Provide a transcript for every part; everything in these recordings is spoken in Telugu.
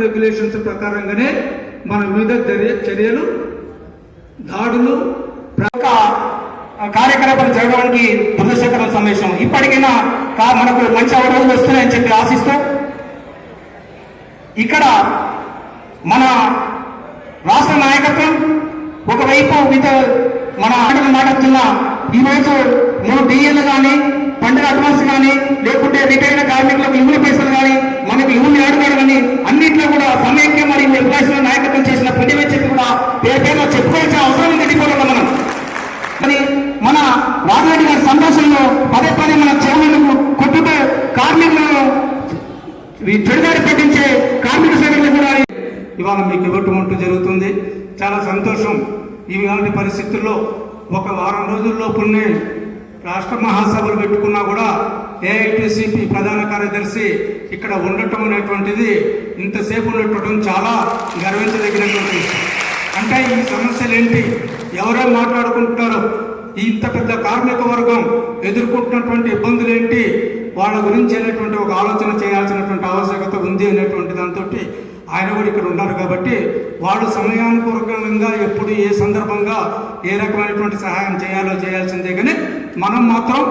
రెగ్యులేషన్స్ ప్రకారంగానే మన మీద చర్యలు దాడులు కార్యకలాపాలు జరగడానికి దురదృష్టకర సమావేశం. ఇప్పటికైనా మనకు మంచి అవరోజులు వస్తున్నాయని చెప్పి ఆశిస్తూ ఇక్కడ మన రాష్ట్ర నాయకత్వం ఒకవైపు విత మన ఆటలు మాట్లాడుతున్న ఈరోజు మూడు బియ్యలు కానీ పండుగ అడ్వాన్స్ కానీ లేకుంటే రిటైర్డ్ కార్మికులకు ఇవ్వుల పైసలు కానీ మనకు ఇవ్వులు ఆడుతారు కానీ అన్నింటిలో కూడా సమైక్య మరియు ఎంప్లాయీస్ నాయకత్వం చేసిన పుణ్యమే చెప్పి కూడా పేరు పేరులో చెప్పుకోవాల్సిన అవసరం ఉంది గడిపోవడం మనం మరి మన రాజరెడ్డి గారి సంతోషంలో పదే పదే మన చైర్మన్కు కొట్టుకు కార్మికులను ఈ చెడుదారి పట్టించే కార్మిక సంఘటనలు కూడా ఇవాళ మీకు ఇవ్వటం అంటూ జరుగుతుంది చాలా సంతోషం. ఇలాంటి పరిస్థితుల్లో ఒక వారం రోజుల్లోపునే రాష్ట్ర మహాసభలు పెట్టుకున్నా కూడా ఏఐటిసిపి ప్రధాన కార్యదర్శి ఇక్కడ ఉండటం అనేటువంటిది ఇంతసేపు ఉండటం చాలా గర్వించదగినటువంటి అంటే ఈ సమస్యలు ఏంటి ఎవరో మాట్లాడుకుంటున్నారు. ఇంత పెద్ద కార్మిక వర్గం ఎదుర్కొంటున్నటువంటి ఇబ్బందులు ఏంటి వాళ్ళ గురించి అనేటువంటి ఒక ఆలోచన చేయాల్సినటువంటి ఆవశ్యకత ఉంది అనేటువంటి దాంతో ఆయన కూడా ఇక్కడ ఉన్నారు కాబట్టి వాళ్ళు సమయానుకూలంగా ఎప్పుడు ఏ సందర్భంగా ఏ రకమైనటువంటి సహాయం చేయాలో చేయాల్సిందే కానీ మనం మాత్రం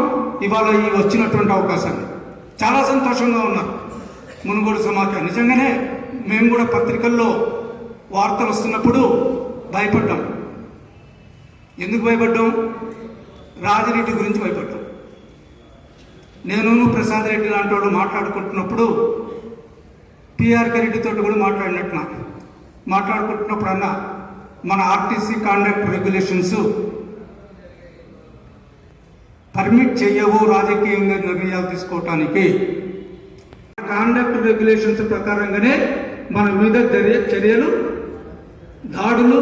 ఇవాళ ఈ వచ్చినటువంటి అవకాశాన్ని చాలా సంతోషంగా ఉన్నారు మునుగోడు సమాఖ్య. నిజంగానే మేము కూడా పత్రికల్లో వార్తలు వస్తున్నప్పుడు భయపడ్డాం. ఎందుకు భయపడ్డాం? రాజిరెడ్డి గురించి భయపడ్డాం. నేను ప్రసాద్ రెడ్డి లాంటి వాళ్ళు మాట్లాడుకుంటున్నప్పుడు టీఆర్కే రెడ్డితో కూడా మాట్లాడినట్టున మాట్లాడుకుంటున్నప్పుడు అన్న మన ఆర్టీసీ కాండక్ట్ రెగ్యులేషన్స్ పర్మిట్ చేయవు రాజకీయంగా నిర్ణయాలు తీసుకోవటానికి. కాండక్ట్ రెగ్యులేషన్స్ ప్రకారంగానే మన మీద చర్యలు దాడులు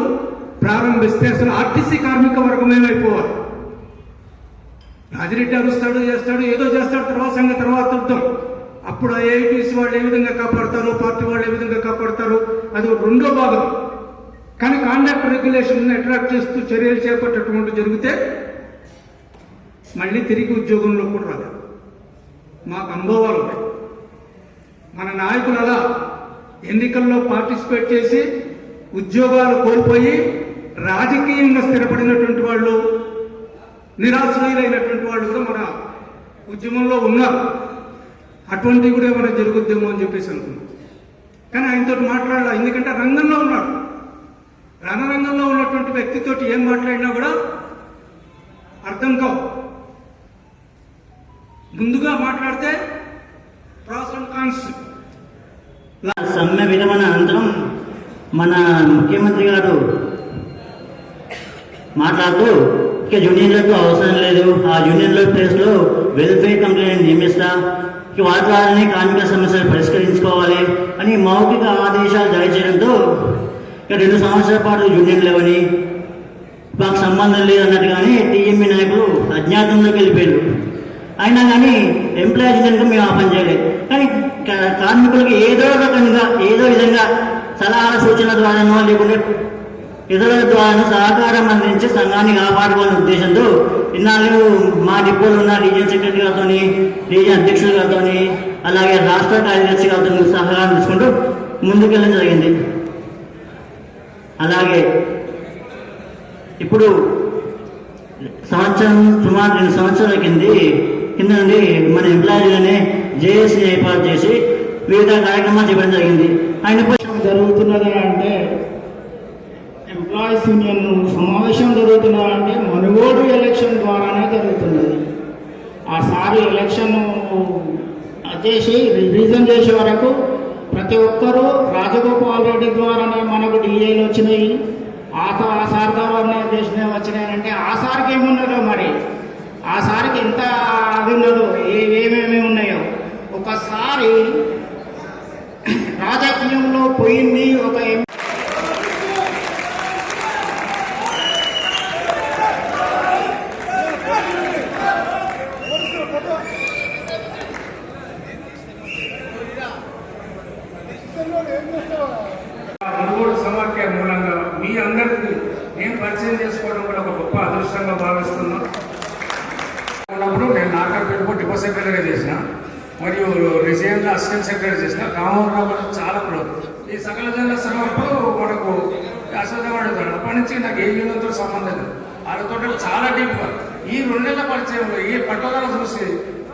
ప్రారంభిస్తే అసలు ఆర్టీసీ కార్మిక వర్గం ఏమైపోవాలి? రాజిరెడ్డి అరుస్తాడు చేస్తాడు ఏదో చేస్తాడు తర్వాత సంగతి తర్వాత చూద్దాం అప్పుడు ఏఐటీసీ వాళ్ళు ఏ విధంగా కాపాడతారు? పార్టీ వాళ్ళు ఏ విధంగా కాపాడతారు? అది ఒక రెండో భాగం. కానీ కాండక్ట్ రెగ్యులేషన్ అట్రాక్ట్ చేస్తూ చర్యలు చేపట్టేటువంటి జరిగితే మళ్ళీ తిరిగి ఉద్యోగంలో కూడా రాదు మాకు అనుభవాలు ఉన్నాయి. మన నాయకులు అలా ఎన్నికల్లో పార్టిసిపేట్ చేసి ఉద్యోగాలు కోల్పోయి రాజకీయంగా స్థిరపడినటువంటి వాళ్ళు నిరాశ్రయులైనటువంటి వాళ్ళు కూడా మన ఉద్యమంలో ఉన్నారు. అటువంటివి కూడా ఏమైనా జరుగుద్దేమో అని చెప్పేసి అనుకున్నాం. కానీ ఆయనతో మాట్లాడాల? ఎందుకంటే రంగంలో ఉన్నాడు. రణరంగంలో ఉన్నటువంటి వ్యక్తితోటి ఏం మాట్లాడినా కూడా అర్థం కావు. ముందుగా మాట్లాడితే ప్రాస్ అండ్ కాన్స్ సమ్మె విరమణ అనంతరం మన ముఖ్యమంత్రి గారు మాట్లాడుతూ ఇక యూనియన్లకు అవసరం లేదు. ఆ యూనియన్ల ప్లేస్లో వెల్ఫేర్ కంప్లైంట్ నియమిస్తా. ఇక కార్మిక సమస్యలు పరిష్కరించుకోవాలి అని మౌఖిక ఆదేశాలు జారీ చేయడంతో ఇక రెండు సంవత్సరాల పాటు యూనియన్ లేవని మాకు సంబంధం లేదన్నట్టుగానే టీఎంఈ నాయకులు అజ్ఞాతంలోకి వెళ్ళిపోయారు. అయినా కానీ ఎంప్లాయీస్ కనుక మేము ఆ చేయలేదు. కానీ కార్మికులకు ఏదో రకంగా ఏదో విధంగా సలహాల సూచనల ద్వారానో లేకుంటే ఇతరుల ద్వారా సహకారం అందించి సంఘాన్ని కాపాడుకోవాలనే ఉద్దేశంతో ఇన్నాళ్ళు మా డిపోలో ఉన్న రీజియన్ సెక్రటరీ గారితో రీజియన్ అధ్యక్షుల గారితో అలాగే రాష్ట్ర కార్యదర్శి గారితో సహకారం తీసుకుంటూ ముందుకెళ్ళడం జరిగింది. అలాగే ఇప్పుడు సంవత్సరం సుమారు రెండు సంవత్సరాల కింది కింద నుండి మన ఎంప్లాయీలనే జేఏసీ ఏర్పాటు చేసి వివిధ కార్యక్రమాలు చేయడం జరిగింది. ఆయన జరుగుతున్న జరుగుతున్నది అంటే ఎంప్లాయీస్ యూనియన్ సమావేశం జరుగుతున్నది అంటే మనుగోడు ఎలక్షన్ ద్వారానే జరుగుతున్నది. ఆ సారి ఎలక్షన్ చేసి రివిజన్ చేసే వరకు ప్రతి ఒక్కరూ రాజగోపాల్ రెడ్డి ద్వారానే మనకు డిఏలు వచ్చినాయి. ఆత ఆ సార్ ద్వారానే చేసినవి వచ్చినాయంటే ఆ సార్కి ఏమున్నదో మరి? ఆ సార్కి ఎంత అది ఉన్నదో ఏ ఏమేమి ఉన్నాయో? ఒకసారి రాజకీయంలో పోయింది ఒక ఎం- మునుగోడు సమాఖ్య మూలంగా మీ అందరికీ నేను పరిచయం చేసుకోవడం కూడా ఒక గొప్ప అదృష్టంగా భావిస్తున్నాం ఉన్నప్పుడు నేను నాగర్పేటకు డిపో సెక్రటరీగా అసిస్టెంట్ సెక్రటరీ చేసిన రామోహన్ రావు గారు చాలా ప్రో ఈ సకల జన శ్రమప్పుడు మనకు అశ్వత్థామ అడుగుతాడు అప్పటి నుంచి నాకు ఏ యూనియన్తో సంబంధం లేదు. వాళ్ళతో చాలా డీప్గా ఈ రెండు నెలల పరిచయంలో ఈ పట్టుదల చూసి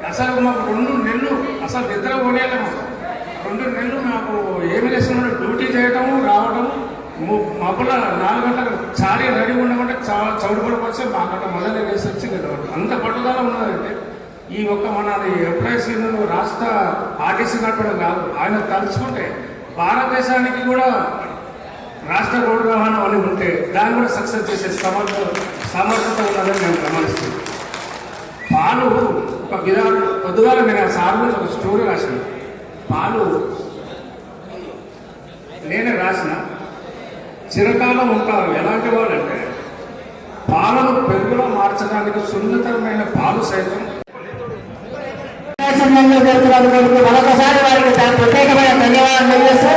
అసలు మాకు రెండు నెలలు అసలు నిద్ర పోనేలే మాకు రెండు నెలలు మాకు ఏమి చేస్తున్నాడు? డ్యూటీ చేయటము రావటము మబ్బుల నాలుగు గంటలకు చారీ రెడీ ఉండమంటే చౌడు చౌడుపడికి వచ్చి మాకంట మొదలు వేసి వచ్చి అంత పట్టుదల ఉన్నదంటే ఈ ఒక్క మన ఎంప్లాయీస్ యూనియన్ రాష్ట్ర ఆర్టీసీ నడపడం కాదు. ఆయన తలుచుకుంటే భారతదేశానికి కూడా రాష్ట్ర రోడ్డు రవాణా అని ఉంటే దాన్ని కూడా సక్సెస్ చేసే సమర్థ సమర్థత ఉన్నదని నేను గమనిస్తున్నాను. పాలు ఒక విధానం పొద్దుగాల నేను సార్లు సార్ గురించి ఒక స్టోరీ రాసిన. పాలు నేనే రాసిన. చిరకాలం ఉంటారు. ఎలాంటి వాళ్ళంటే పాలను పెరుగులో మార్చడానికి సున్నితమైన పాలు సైతం సమయంలో జరుగుతున్నందుకు మరొకసారి వారికి చాలా ప్రత్యేకమైన ధన్యవాదాలు తెలియజేస్తూ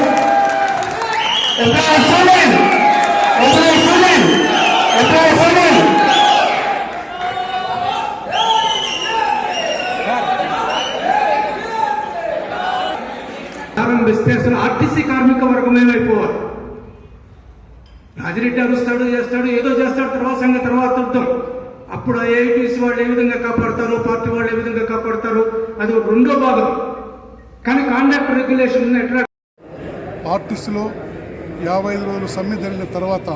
employee student employee student employee student ప్రారంభిస్తే ఆర్టీసీ కార్మిక వర్గం ఏమైపోవాలి? రాజిరెడ్డి అరుస్తాడు చేస్తాడు ఏదో చేస్తాడు తర్వాత సంగతి తర్వాత చూద్దాం అప్పుడు ఏఐటీసీ వాళ్ళు ఏ విధంగా కాపాడతారు? పార్టీ వాళ్ళు ఏ విధంగా కాపాడతారు? అది ఒక రెండో భాగం. కానీ కాండక్ట్ రెగ్యులేషన్ ఎట్లా? ఆర్టిస్టులో యాభై ఐదు రోజులు సమ్మె జరిగిన తర్వాత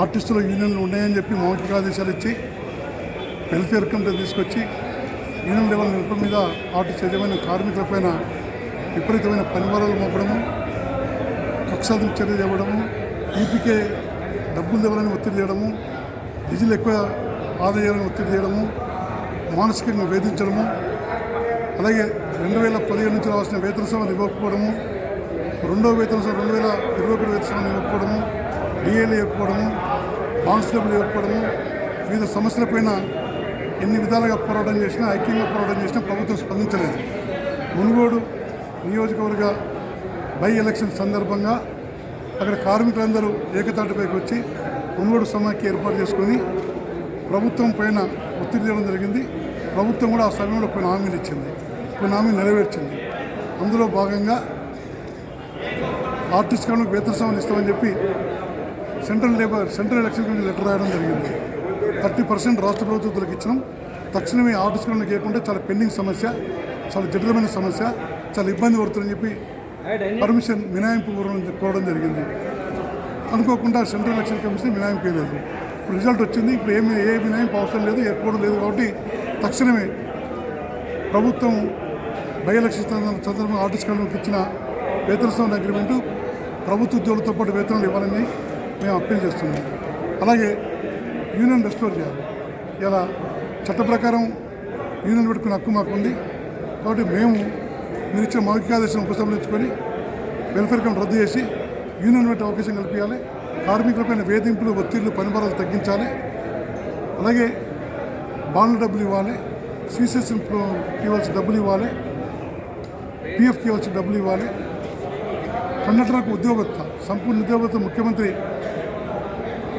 ఆర్టిస్టుల యూనియన్లు ఉన్నాయని చెప్పి మౌఖిక ఆదేశాలు ఇచ్చి వెల్ఫేర్ కమిటీ తీసుకొచ్చి యూనియన్ లెవెల్ నిలుపు మీద ఆర్టిస్ట్ యజమాని కార్మికులపైన విపరీతమైన పనివారాలు మోపడము కక్షాదింపు చర్య ఇవ్వడము ఈపీకే డబ్బులు ఇవ్వాలని ఒత్తిడి చేయడము నిధులు ఎక్కువ ఆదాయాలను ఒత్తిడి చేయడము మానసికంగా వేధించడము అలాగే రెండు వేల పదిహేను నుంచి రావాల్సిన వేతన సభను ఇవ్వకపోవడము రెండో వేతన సభ రెండు వేల ఇరవై ఒకటి వేతన సభను ఇవ్వకపోవడము డిఏలు ఇవ్వకపోవడము కానిస్టేబుల్ ఇవ్వకపోవడము వివిధ సమస్యలపైన ఎన్ని విధాలుగా పోరాటం చేసినా ఐక్యంగా పోరాటం చేసినా ప్రభుత్వం స్పందించలేదు. మునుగోడు నియోజకవర్గ బై ఎలక్షన్ సందర్భంగా అక్కడ కార్మికులందరూ ఏకతాటిపైకి వచ్చి మునుగోడు సమాఖ్య ఏర్పాటు చేసుకొని ప్రభుత్వం పైన ఒత్తిడి చేయడం జరిగింది. ప్రభుత్వం కూడా ఆ సమయంలో కొన్ని హామీలు ఇచ్చింది. కొన్ని హామీలు నెరవేర్చింది. అందులో భాగంగా ఆర్టిస్ట్ కనుక వేతన సభలు ఇస్తామని చెప్పి central labour central election commission letter రాయడం జరిగింది. థర్టీ పర్సెంట్ రాష్ట్ర ప్రభుత్వాలకు ఇచ్చినాం. తక్షణమే ఆర్టిస్ట్ కనుక చేయకుంటే చాలా పెండింగ్ సమస్య చాలా జటిలమైన సమస్య చాలా ఇబ్బంది పడుతుందని చెప్పి పర్మిషన్ మినాయింపు కోరడం జరిగింది. అనుకోకుండా సెంట్రల్ ఎలక్షన్ కమిషన్ మినాయింపు వేయలేదు ఇప్పుడు రిజల్ట్ వచ్చింది ఇప్పుడు ఏమి ఏ మినాయింపు అవసరం లేదు ఎప్పుడు లేదు కాబట్టి తక్షణమే ప్రభుత్వం బై ఎలక్షన్ సందర్భంగా ఆర్టిస్ట్ కమిటీకి ఇచ్చిన వేతన సంబంధ అగ్రిమెంటు ప్రభుత్వ ఉద్యోగులతో పాటు వేతనాలు ఇవ్వాలని మేము అప్పీల్ చేస్తున్నాం. అలాగే యూనియన్ రెస్టోర్ చేయాలి. ఇలా చట్ట ప్రకారం యూనియన్ పెట్టుకునే హక్కు మాకు ఉంది కాబట్టి మేము మీరు ఇచ్చిన మౌలికాదేశం ఉపసంహరించుకొని వెల్ఫేర్ కమిటీ రద్దు చేసి యూనియన్ పెట్టే అవకాశం కల్పించాలి. కార్మికులపైన వేధింపులు ఒత్తిళ్ళు పనిభారాలు తగ్గించాలి. అలాగే బాండ్ల డబ్బులు ఇవ్వాలి. సీసెస్ ఇవ్వాల్సిన డబ్బులు ఇవ్వాలి. పిఎఫ్కి ఇవ్వాల్సిన డబ్బులు ఇవ్వాలి. కండక్టర్లకు ఉద్యోగత్త సంపూర్ణ ఉద్యోగత్త ముఖ్యమంత్రి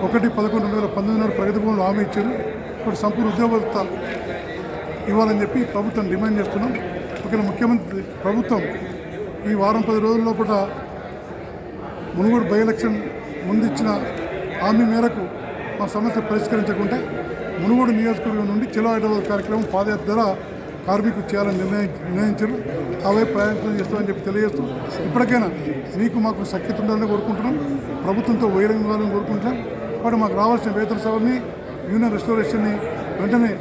ఒకటి పదకొండు రెండు వేల పంతొమ్మిది నాడు ప్రగతి భవన్లో హామీ ఇచ్చారు. ఇప్పుడు సంపూర్ణ ఉద్యోగత్త ఇవ్వాలని చెప్పి ప్రభుత్వం డిమాండ్ చేస్తున్నాం. ఒకవేళ ముఖ్యమంత్రి ప్రభుత్వం ఈ వారం పది రోజుల లోపల మునుగోడు బై ఎలక్షన్ హామీ మేరకు మా సమస్య పరిష్కరించకుంటే మునుగోడు నియోజకవర్గం నుండి చెలో హైదరాబాద్ కార్యక్రమం పాదయాత్ర ద్వారా కార్మికులు చేయాలని నిర్ణయి నిర్ణయించారు. అవే వైపు ప్రయాణం చేస్తామని చెప్పి తెలియజేస్తూ ఇప్పటికైనా మీకు మాకు సఖ్యత ఉండాలని కోరుకుంటున్నాం. ప్రభుత్వంతో వైరం ఇవ్వాలని కోరుకుంటున్నాం. కాబట్టి మాకు రావాల్సిన వేతన సభని యూనియన్ రెస్టోరేషన్ని వెంటనే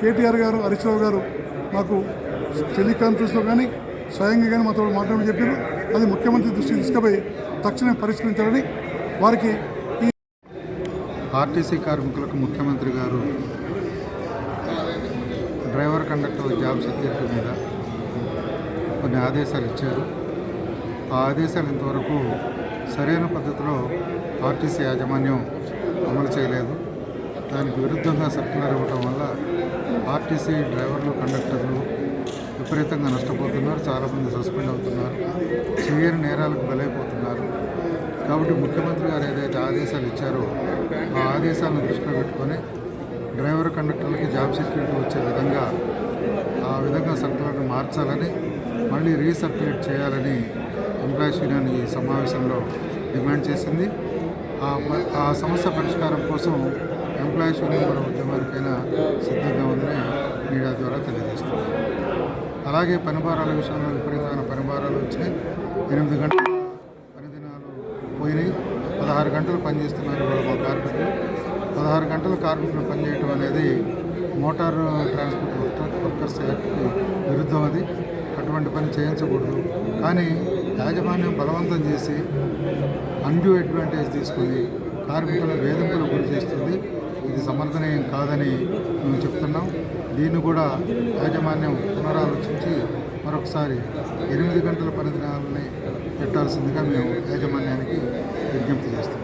కేటీఆర్ గారు హరీశ్రావు గారు మాకు టెలికాన్ఫరెన్స్లో కానీ స్వయంగా కానీ మాతో మాట్లాడమని చెప్పారు. అది ముఖ్యమంత్రి దృష్టికి తీసుకుపోయి తక్షణమే పరిష్కరించాలని వారికి ఆర్టీసీ కార్మికులకు ముఖ్యమంత్రి గారు డ్రైవర్ కండక్టర్ జాబ్ సెక్యూరిటీ మీద కొన్ని ఆదేశాలు ఇచ్చారు. ఆ ఆదేశాలు ఇంతవరకు సరైన పద్ధతిలో ఆర్టీసీ యాజమాన్యం అమలు చేయలేదు. దానికి విరుద్ధంగా సర్క్యులర్ ఇవ్వటం వల్ల ఆర్టీసీ డ్రైవర్లు కండక్టర్లు విపరీతంగా నష్టపోతున్నారు చాలామంది సస్పెండ్ అవుతున్నారు చేయని నేరాలకు బలైపోతున్నారు. కాబట్టి ముఖ్యమంత్రి గారు ఏదైతే ఆదేశాలు ఇచ్చారో ఆ ఆదేశాలను దృష్టిలో పెట్టుకొని డ్రైవర్ కండక్టర్లకి జాబ్ సెక్యూరిటీ వచ్చే విధంగా ఆ విధంగా సర్కులర్ని మార్చాలని మళ్ళీ రీసర్క్యులేట్ చేయాలని ఎంప్లాయీస్ యూనియన్ ఈ సమావేశంలో డిమాండ్ చేసింది. ఆ ఆ సమస్య పరిష్కారం కోసం ఎంప్లాయీస్ యూనియన్ కూడా ఉద్యమానికైనా సిద్ధంగా ఉందని మీడియా ద్వారా తెలియజేస్తున్నారు. అలాగే పనిభారాల విషయంలో విపరీతమైన పనిభారాలు వచ్చినాయి ఎనిమిది గంటల పనిదినాలు పోయినాయి. పదహారు గంటలు పనిచేస్తున్నారు ఇవాళ మా కార్మికులు. పదహారు గంటలు కార్మికులు పనిచేయటం అనేది మోటార్ ట్రాన్స్పోర్ట్ వర్కర్స్ యాక్ట్కి విరుద్ధం అది. అటువంటి పని చేయించకూడదు. కానీ యాజమాన్యం బలవంతం చేసి అన్డ్యూ అడ్వాంటేజ్ తీసుకుని కార్మికుల వేధింపులకు గురి చేస్తుంది. ఇది సమర్థనీయం కాదని మేము చెప్తున్నాం. దీన్ని కూడా యాజమాన్యం పునరాలోచించి మరొకసారి ఎనిమిది గంటల పని దినాలని పెట్టాల్సిందిగా మేము యాజమాన్యానికి విజ్ఞప్తి చేస్తాం